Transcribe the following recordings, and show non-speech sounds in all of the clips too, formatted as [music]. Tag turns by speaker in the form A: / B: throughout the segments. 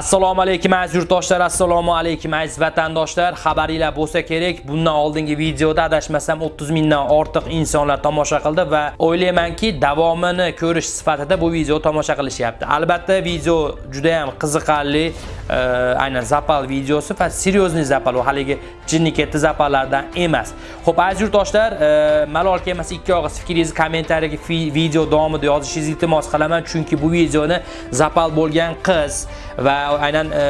A: assalomu alaykum aziz yurtdoshlar assalomu alaykum aziz vatandoshlar. Xabaringlar bo'lsa kerak bundan oldingi videoda adashmasam 30 mingdan ortiq insonlar tomosha qildi va o'ylaymanki davomini ko'rish sifatida bu video tomosha qilishyapti. Albatta video juda ham qiziqarli e, aynan zapal videosi va серьезный zapal u haligi jinniketdi zapallardan emas. Xo'p aziz yurtdoshlar e, malol kelmasa ikki og'iz fikringizni kommentariyaga video davomida yozishingizni iltimos qilaman chunki bu videoni zapal bo'lgan qiz va aynan e,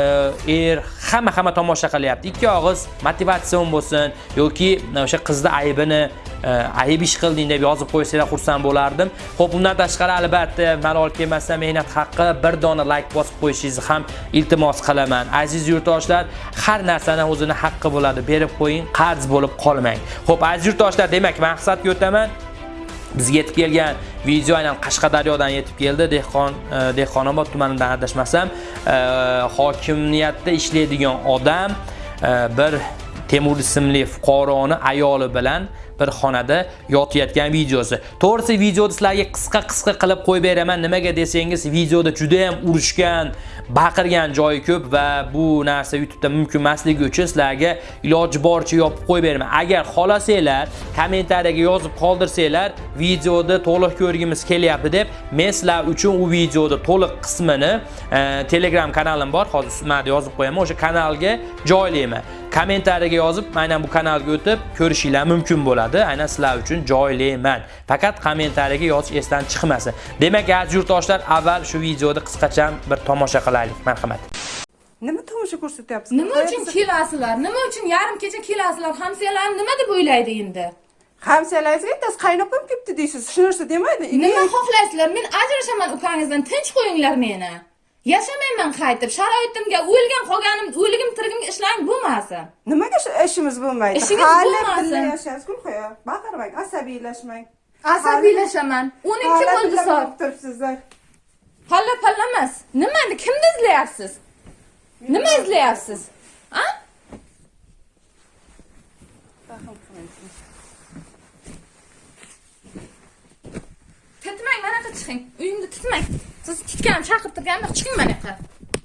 A: er hamma hamma tomosha qilyapti. Ikki og'iz motivatsion bo'lsin yoki e, o'sha qizni aybini ayib ayb ish qilding deb yozib qo'ysanglar xursand bo'lardim. Xo'p, undan tashqari albatta malol kelmasa mehnat haqqi bir dona layk bosib qo'yishingizni ham iltimos qilaman. Aziz yurtdoshlar har narsani o'zini haqqi bo'ladi. Berib qo'ying qarz bo'lib qolmang. Xo'p, aziz yurtdoshlar demak maqsadga o'taman. Bizga yetib kelgan video aynan qashqadaryodan yetib keldi. Dehqon e, dehqonobod tumanidan adashmasam e, hokimiyatda ishlaydigan odam e, bir temur ismli fuqaroni ayoli bilan bir xonada yotayotgan videosi. To'g'risi videoni sizlarga qisqa-qisqa qilib qo'yib beraman. Nimaga desangiz, videoda juda ham urushgan, baqirgan joyi ko'p va bu narsa YouTube'da mumkin emasligi uchun sizlarga iloji boricha yopib qo'yib beraman. Agar xohlasanglar, kommentariyaga yozib qoldirsanglar, videoda to'liq ko'rgimiz kelyapti deb, men sizlar uchun u videoda to'liq qismini e, Telegram kanalim bor, hozir sizlarga yozib qo'yaman. O'sha kanalga joylayman. Kommentariyaga yozib, aynan bu kanalga o'tib ko'rishinglar mumkin bo'ladi. Bo'ladi aynan sizlar uchun joylayman. Faqat kommentariyaga yozish esdan chiqmasin. Demak aziz yurtdoshlar avval shu videoni qisqacha bir tomosha qilaylik. Marhamat.
B: Nima tomosha ko'rsatyapsiz?
C: Nima uchun kelasizlar nima uchun yarim kecha kelasizlar hamsiyalar nima deb o'ylaydi endi?
B: Hamsiyalaringizga bittasi qaynopam kelibdi deysiz. Shu narsa demaydi.
C: Nima xohlaysizlar? Men ajrashaman ukangizdan tinch qo'yinglar meni yashamayman qaytib sharoitimga o'lgan qolganim o'ligim tirigimga ishlang bo'lmasin.
B: Nimaga ishimiz bo'lmaydi?
C: Ishingiz bo'lmasin.
B: birga yashaymiz gulxoya baqirmang asabiylashmang.
C: Asabiylashman o'n ikki bo'ldi soat
B: turibsizlar.
C: Palla palla emas. Nimani kimni izlayapsiz? Nima izlayapsiz? A titmang mana yoqqa chiqing uyimda titmang siz titganim chaqirib turganim yo'q chiqing mana yoqqa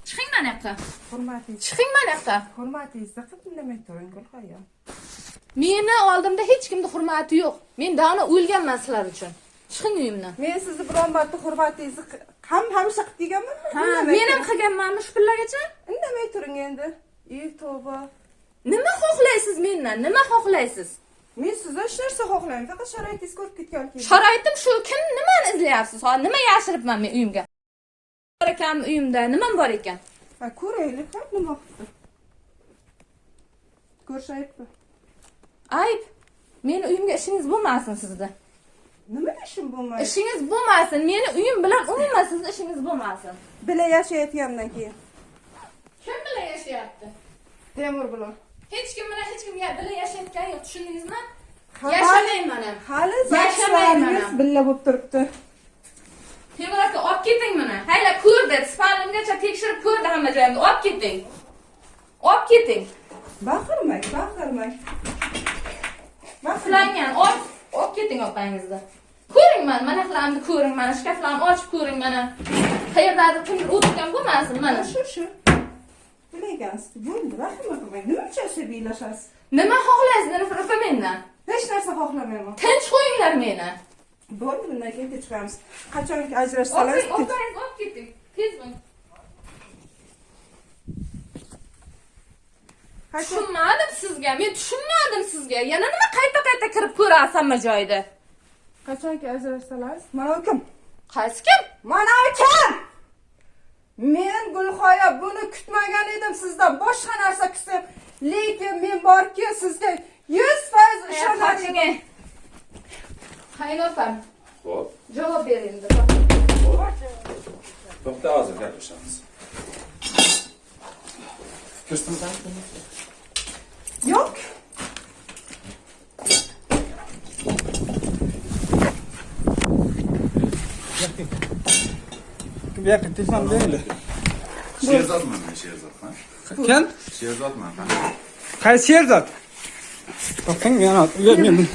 C: chiqing mana yoqqa
B: hurmatingiz
C: chiqing mana yoqqa
B: hurmatingizni qilib indamay turing gulxoya
C: meni oldimda hech kimni hurmati yo'q men dona o'lganman sizlar uchun chiqing uyimdan
B: men sizni biron marta hurmatingizni ham hamisha qilib kelganmanmi
C: ha men ham qilganmanmi shu pillagacha
B: indamay turing endi ey tavba
C: nima xohlaysiz mendan nima xohlaysiz
B: men sizdan hech narsa xohlamayman faqat sharoitingiz ko'rib ketgan keyin
C: sharoitim shu kim nimani izlayapsiz? Hozir nima yashiribman men uyimga? Bor ekanmi uyimda nimam bor ekan?
B: Ha ko'raylik ha nima qilibdi ko'rishayapti
C: ayb. Meni uyimga ishingiz bo'lmasin sizni
B: nimaga ishim bo'lmaydi
C: ishingiz bo'lmasin meni uyim bilan umuman sizni ishingiz bo'lmasin.
B: Bila yashayotgandan keyin.
C: Kim bilan yashayapti?
B: Temur bilan
C: hech kim bilan hech kim ya- bilan yashayotgani yo'q tushundingizmi
B: Ha,
C: yashamayman ham
B: hali
C: Yashamayman
B: billa bo'lib turibdi
C: temur aka olib keting buni hayla ko'rdi spalimgacha tekshirib ko'rdi hamma joyimni olib keting olib keting
B: baqirmang baqirmang
C: uxlangan olib olib keting opanggizni ko'ring mana mana qilamni ko'ring mana shkaflarni ochib ko'ring mana qayerdadir o'tirgan bo'lmasin mana
B: shu shu bilagansiz bo'ldi vahima qilmang nima uchun asabiylashasiz
C: nima xohlaysiz nafraqa mendan
B: hech narsa xohlamayman
C: tinch qo'yinglar meni
B: bo'ldi bundan keyin kechiramiz qachonki ajrashsalar
C: opangiz olib keting tez bo'ling tushunmadim sizga men tushunmadim sizga yana nima qayta qayta kirib ko'rasiz hamma joyda
B: qachonki ajrashsalar mana kim
C: qaysi kim
B: mana kim men gulxoya buni kutmagan edim sizdan. Boshqa narsa kutsam lekin men borki sizga yuz foiz ishonar edim
C: qoching qaynopam
D: Hop,
C: javob bering
D: to'xta hozir gaplashamiz. Kirsdim
E: bu yoqqa telefon beringlar
D: Sherzodman men Sherzod, ha?
E: kim
D: Sherzodman, ha?
E: qaysi sherzod to'xtang yana men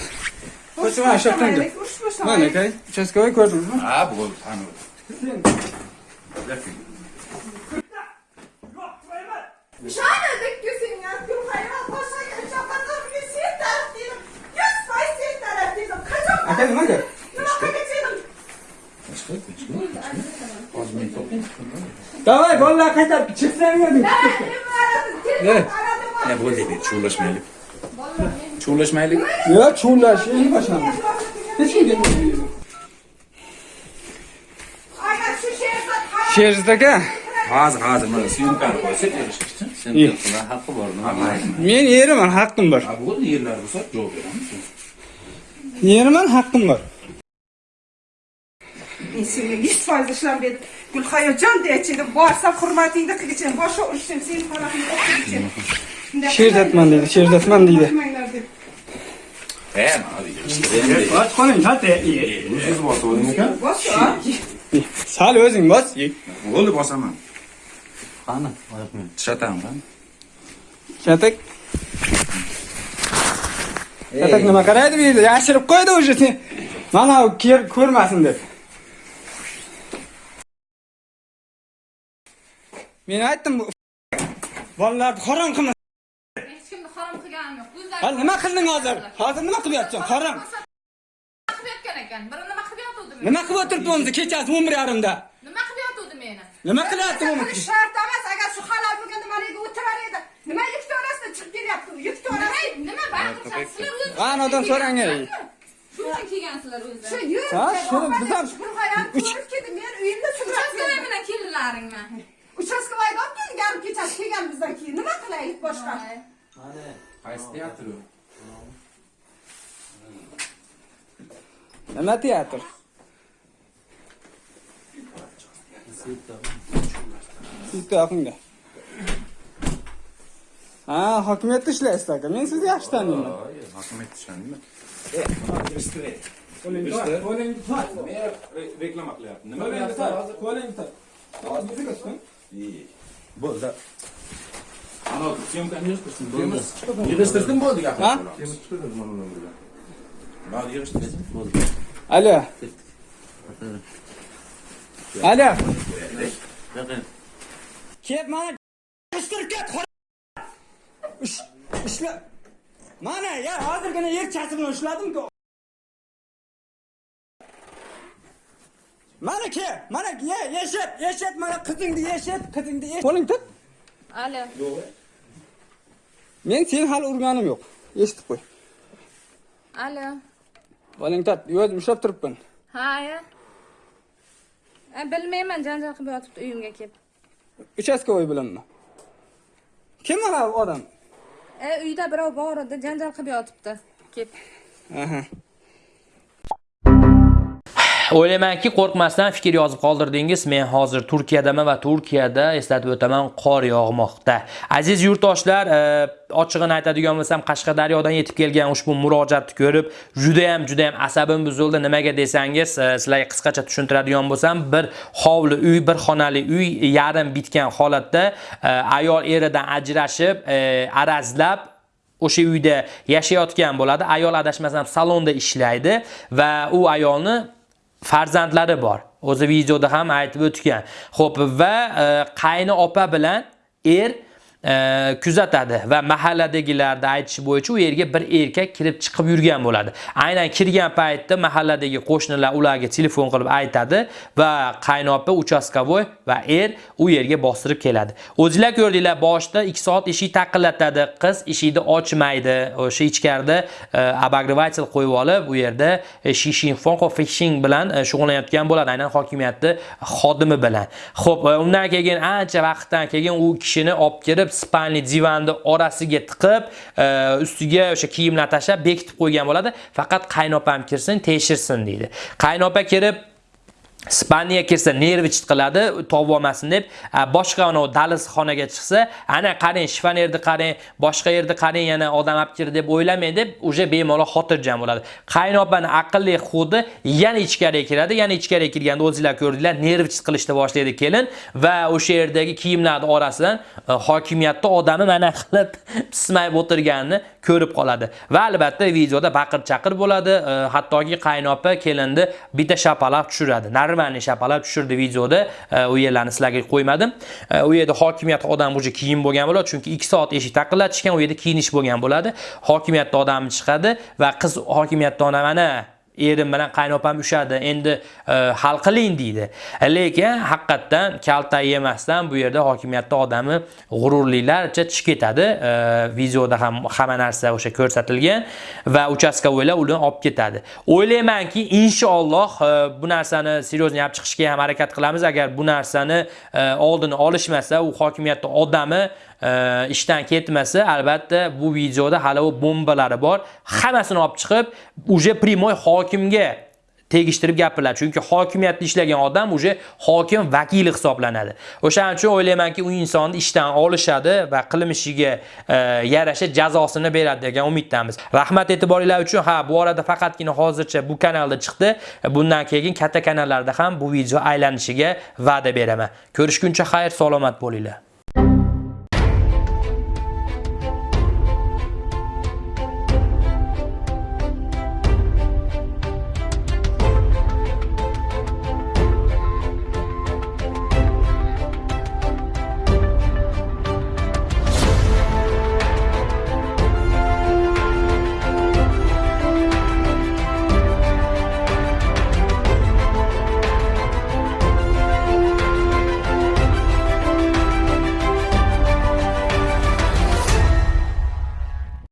E: qo'shib mana shu yoqdan
B: Boshlaylik, urush
E: mana
B: boshlaylik.
E: aka uchastkovoy ko'rdingizmi
D: Ha, bu tanib. Gaping.
B: Shana dikkisin ya.
E: Davay bolalar qaytarib chiqsanglar
B: Ne?
D: Ne bo'ldi deb chuvlashmaylik. Chuvlashmaylik.
E: yo chuvlash endi boshlandi hech kim kelmaydi
B: Agar shu sherzod
E: sherzod aka
D: Hozir hozir mana syomkani qo'ysak erishishchi. Sen
E: Iyi.
D: qilgan haqqi bor. Nima qilayman?
E: men eriman haqqim bor
D: Ha bo'ldi yerlar bo'lsa javob beramiz.
E: eriman haqqim bor
B: Men мен сенен жүз пайыз ішілам деді гүлхаяжан деді
E: едім барса құрметіңді қылышем
D: бошы ұрышем сенің
E: тарапыңды қылышем шер
D: жатман дейді шер жатман
B: дейді
E: сәл өзің бас
D: болды басамын қаны жатамын қане
E: жатайық жатақ нема қарайды бұл жерде ашырып қойды уже сен мынау көрмәсін деп men aytdim bu bolalarni harom qilma
C: hech kimni harom qilganim yo'q
E: hali nima qilding hozir hozir nima qilyapsan harom
C: nima qilayotgan ekan biri nima qilib yotuvdi
E: nima qilib o'tiribdi o'zi kechasi o'n bir yarimda
C: nima qilib yotuvdi meni
E: nima qilyapti u
B: shart emas. Agar shu halol bo'lganda maniga o'tirar edi. Nima yuk to'rasida chiqib kelyapti? Yuk to'rasida.
C: nima baqirsan sizlar o'zinglar
E: Anadan so'rang,
C: shu uchun kelgansizlar
B: Shu.
E: Ha, biz ham-
B: ko'rib keldim. Men uyimda sudrab
C: bilan
B: olib keldik yarim kechasi kelgan bizdan keyin. Nima qilaylik boshqa?
D: Qaysi teatr u?
E: nima teatr bitta yoqingda ha hokimiyatda ishlaysiz aka men sizni yaxshi taniyman
D: Hokimiyat tushundingmi?
E: qo'lingni tut
D: Men reklama qilyapman. Nima
E: qo'lingni
D: qilyapsan Bo'ldi. Ana syomkani yig'ishtirsin. Bo'ldi. Yig'ishtirsin bo'ldi gap.
E: Ha?
D: Mana yig'ishtirsin bo'ldi.
E: alo alo ket mana ishtirib ket ishla mana ya hozirgina yer chasibni ushladimku mana ke? Mana ye yeshat yeshat mana qizingni yeshat qizingni yeshat qo'ling tut.
C: Alo
E: men seni hali urganim yo'q. Eshitib qo'y.
C: Alo
E: qo'ling tut. O'zim ushlab turibman
C: ha ya. Bilmayman janjal qilib yotibdi uyimga kelib.
E: Uchastkovoy bilanmi kim mana odam?
C: E uyda birov bor edi janjal qilib yotibdi kelib.
E: Aha
A: O'ylaymanki, qo'rqmasdan fikr yozib qoldirdingiz. Men hozir Turkiyadaman va Turkiyada eslatib o'taman, qor yog'moqda. Aziz yurtdoshlar, e, ochig'ini aytadigan bo'lsam, Qashqadaryodan yetib kelgan ushbu murojaatni ko'rib, juda ham juda ham asabim buzildi. Nimaga desangiz, e, sizlarga qisqacha tushuntiradigan bo'lsam, bir hovli uy, bir xonali uy yarim bitgan holatda e, ayol eridan ajrashib, arazlab o'sha uyda yashayotgan bo'ladi. Ayol adashmasam salonda ishlaydi va u ayolni farzandlari bor. O'zi videoda ham aytib o'tgan. Xo'p, va e, qayni opa bilan er kuzatadi va mahalladagilarda aytishi bo'yicha u yerga bir erkak kirib chiqib yurgan bo'ladi. Aynan kirgan paytda mahalladagi qo'shnilar ularga telefon qilib aytadi va qaynopa uchastkovoy va er u yerga bostirib keladi. O'zinglar ko'rdinglar, boshida 2 soat eshik taqillatadi, qiz eshikni ochmaydi. O'sha ichkarida e, обогреватель qo'yib olib, u yerda e, shishinfon fishing bilan e, shug'ullanayotgan bo'ladi, aynan hokimiyatni xodimi bilan. Xo'p, undan keyin ancha vaqtdan keyin u kishini olib kirib spalni divanni orasiga tiqib, e, ustiga o'sha kiyimlar tashlab bekitib qo'ygan bo'ladi. Faqat qaynopam kirsin, tekshirsin deydi. Qaynopa kirib Spaniya kelsa nervi chiqiladi, tovib deb, boshqa ana dalis xonaga chiqsa, ana qarang, shifonerni qarang, boshqa yerda qarang, yana odam olib kir deb o'ylamang deb, uje bemalol xotirjam bo'ladi. Qaynopani aqlli xudi yana ichkariga kiradi, yana ichkariga kirganda o'zingizlar ko'rdinglar, nervi qilishni boshlaydi kelin va o'sha yerdagi kiyimlarning orasidan e, hokimiyatda odami mana [laughs] qilib pismayib o'tirganini ko'rib qoladi. Va albatta videoda baqir chaqir bo'ladi. E, hattoki qaynopa kelinni bitta shapalaq tushiradi. Normalniy shapalaq tushirdi videoda. E, u yerlarni sizlarga qo'ymadim. E, u yerda hokimiyat odam уже kiyim bo'lgan bo'ladi chunki 2 soat eshik taqillatishgan u yerda kiyinish bo'lgan bo'ladi. Hokimiyatda odam chiqadi va qiz hokimiyatda ona mana erim bilan qaynopam ushadi. Endi e, hal qiling deydi. Lekin haqiqatdan kalta yemasdan bu yerda hokimiyatda odami g'ururlilarcha chiqib ketadi. E, videoda ham hamma narsa o'sha ko'rsatilgan va uchastkovoylar uni olib ketadi. O'ylaymanki inshaalloh e, bu narsani seryozni olib chiqishga ham harakat qilamiz. Agar bu narsani oldini olishmasa u hokimiyatda odami Э, ishdan ketmasa albatta bu videoda hali u bombalari bor. Hammasini olib chiqib уже прямой hokimga tegishtirib gapiriladi chunki hokimiyatda ishlagan odam uje hokim vakili hisoblanadi. O'shaning uchun o'ylaymanki u insonni ishdan olishadi va qilmishiga e, yarasha jazosini beradi degan umiddamiz. Rahmat e'tiboringlar uchun. Ha bu orada faqatgina hozircha bu kanalda chiqdi. Bundan keyin katta kanallarda ham bu video aylanishiga va'da beraman. Ko'rishguncha xayr salomat bo'linglar.